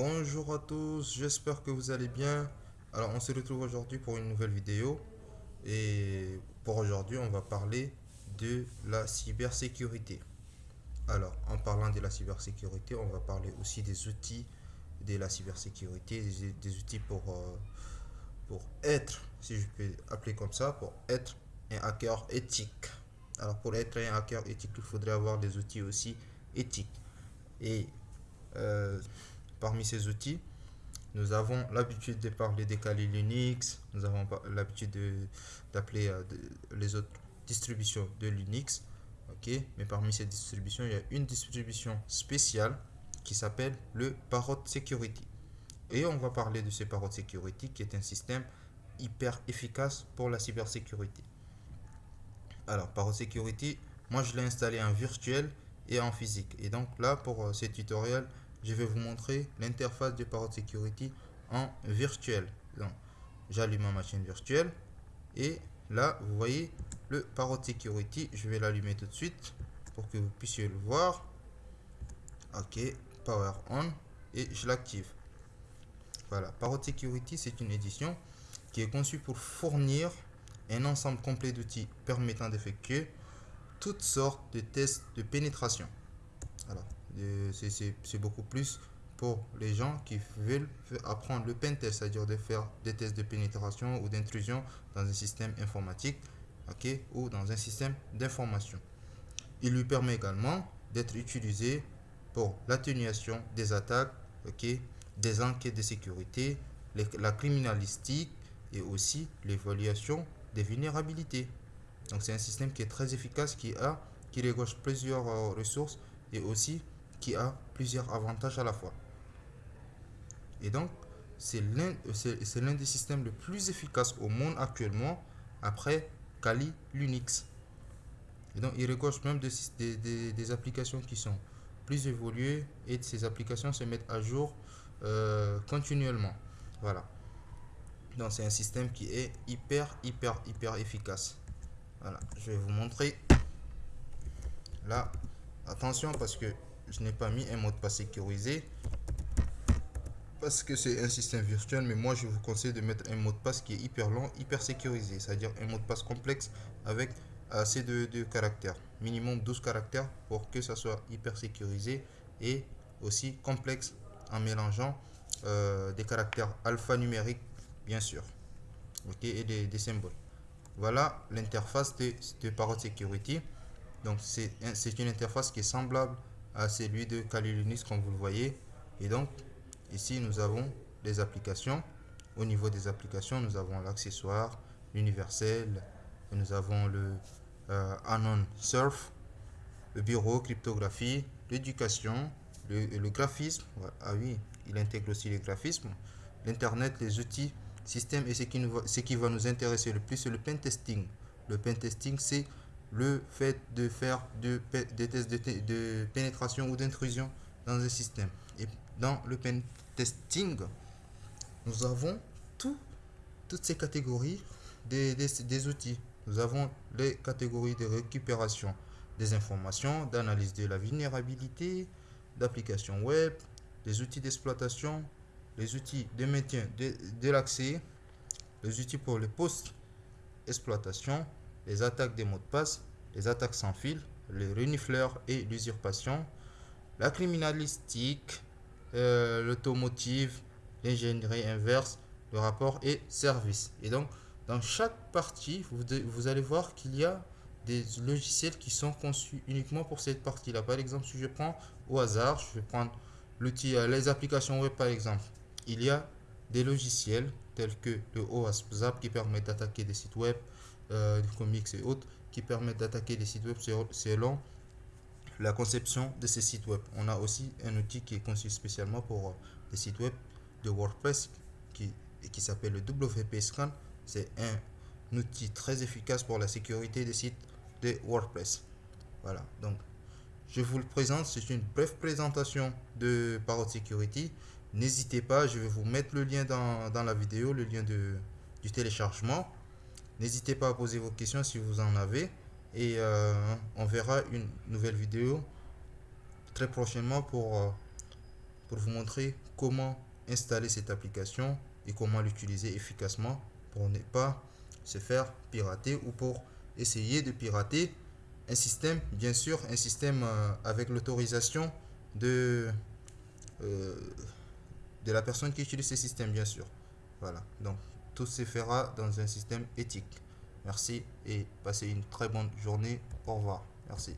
Bonjour à tous, j'espère que vous allez bien. Alors on se retrouve aujourd'hui pour une nouvelle vidéo et pour aujourd'hui on va parler de la cybersécurité. Alors en parlant de la cybersécurité, on va parler aussi des outils de la cybersécurité, des, outils pour, euh, pour être, si je peux appeler comme ça, pour être un hacker éthique. Alors pour être un hacker éthique, il faudrait avoir des outils aussi éthiques. Et euh, parmi ces outils, nous avons l'habitude de parler des Kali Linux, nous avons l'habitude d'appeler euh, les autres distributions de Linux. Mais parmi ces distributions, il y a une distribution spéciale qui s'appelle le Parrot Security. Et on va parler de ce Parrot Security qui est un système hyper efficace pour la cybersécurité. Alors, Parrot Security, moi je l'ai installé en virtuel et en physique. Et donc là, pour euh, ce tutoriel, je vais vous montrer l'interface de Parrot Security en virtuel. Donc, j'allume ma machine virtuelle et là, vous voyez le Parrot Security. Je vais l'allumer tout de suite pour que vous puissiez le voir. Ok, Power On et je l'active. Voilà, Parrot Security, c'est une édition qui est conçue pour fournir un ensemble complet d'outils permettant d'effectuer toutes sortes de tests de pénétration. Alors, c'est beaucoup plus pour les gens qui veulent apprendre le pentest, c'est-à-dire de faire des tests de pénétration ou d'intrusion dans un système informatique ok, ou dans un système d'information. Il lui permet également d'être utilisé pour l'atténuation des attaques, ok, des enquêtes de sécurité, la criminalistique et aussi l'évaluation des vulnérabilités. Donc c'est un système qui est très efficace, qui a, qui regorge plusieurs euh, ressources et aussi qui a plusieurs avantages à la fois. Et donc c'est l'un des systèmes les plus efficaces au monde actuellement après Kali Linux. Et donc il regorge même des, des, applications qui sont plus évoluées et ces applications se mettent à jour euh, continuellement. Voilà. Donc c'est un système qui est hyper, hyper, hyper efficace. Voilà, je vais vous montrer. Là, attention parce que je n'ai pas mis un mot de passe sécurisé. Parce que c'est un système virtuel, mais moi je vous conseille de mettre un mot de passe qui est hyper long, hyper sécurisé. C'est-à-dire un mot de passe complexe avec assez de, caractères. Minimum 12 caractères pour que ça soit hyper sécurisé et aussi complexe en mélangeant euh, des caractères alphanumériques, bien sûr. ok et des symboles. Voilà l'interface de, de Security. Donc, c'est une interface qui est semblable à celui de Kali Linux, comme vous le voyez. Et donc, ici, nous avons les applications. Au niveau des applications, nous avons l'accessoire, l'universel, nous avons le euh, Anon Surf, le bureau, cryptographie, l'éducation, le, graphisme. Ah oui, il intègre aussi les graphismes, l'Internet, les outils système et ce qui, nous ce qui va nous intéresser le plus, c'est le pentesting. Le pentesting, c'est le fait de faire de, des tests de, pénétration ou d'intrusion dans un système. Et dans le pentesting, nous avons tout, toutes ces catégories des, des, outils. Nous avons les catégories de récupération des informations, d'analyse de la vulnérabilité, d'application web, des outils d'exploitation, les outils de maintien de, l'accès, les outils pour les post-exploitation, les attaques des mots de passe, les attaques sans fil, les renifleurs et l'usurpation, la criminalistique, euh, l'automotive, l'ingénierie inverse, le rapport et service. Et donc, dans chaque partie, vous, allez voir qu'il y a des logiciels qui sont conçus uniquement pour cette partie-là. Par exemple, si je prends au hasard, je vais prendre euh, les applications web par exemple il y a des logiciels tels que le OASP qui permet d'attaquer des sites web, euh, comics et autres, qui permettent d'attaquer des sites web selon la conception de ces sites web. On a aussi un outil qui est conçu spécialement pour euh, des sites web de WordPress qui, qui s'appelle le WP Scan. C'est un outil très efficace pour la sécurité des sites de WordPress. Voilà, donc je vous le présente. C'est une brève présentation de Parrot Security. N'hésitez pas, je vais vous mettre le lien dans, la vidéo, le lien de, du téléchargement. N'hésitez pas à poser vos questions si vous en avez. Et euh, on verra une nouvelle vidéo très prochainement pour, euh, pour vous montrer comment installer cette application et comment l'utiliser efficacement pour ne pas se faire pirater ou pour essayer de pirater un système, bien sûr, un système euh, avec l'autorisation de, de la personne qui utilise ce système, bien sûr. Voilà, donc tout se fera dans un système éthique. Merci et passez une très bonne journée. Au revoir. Merci.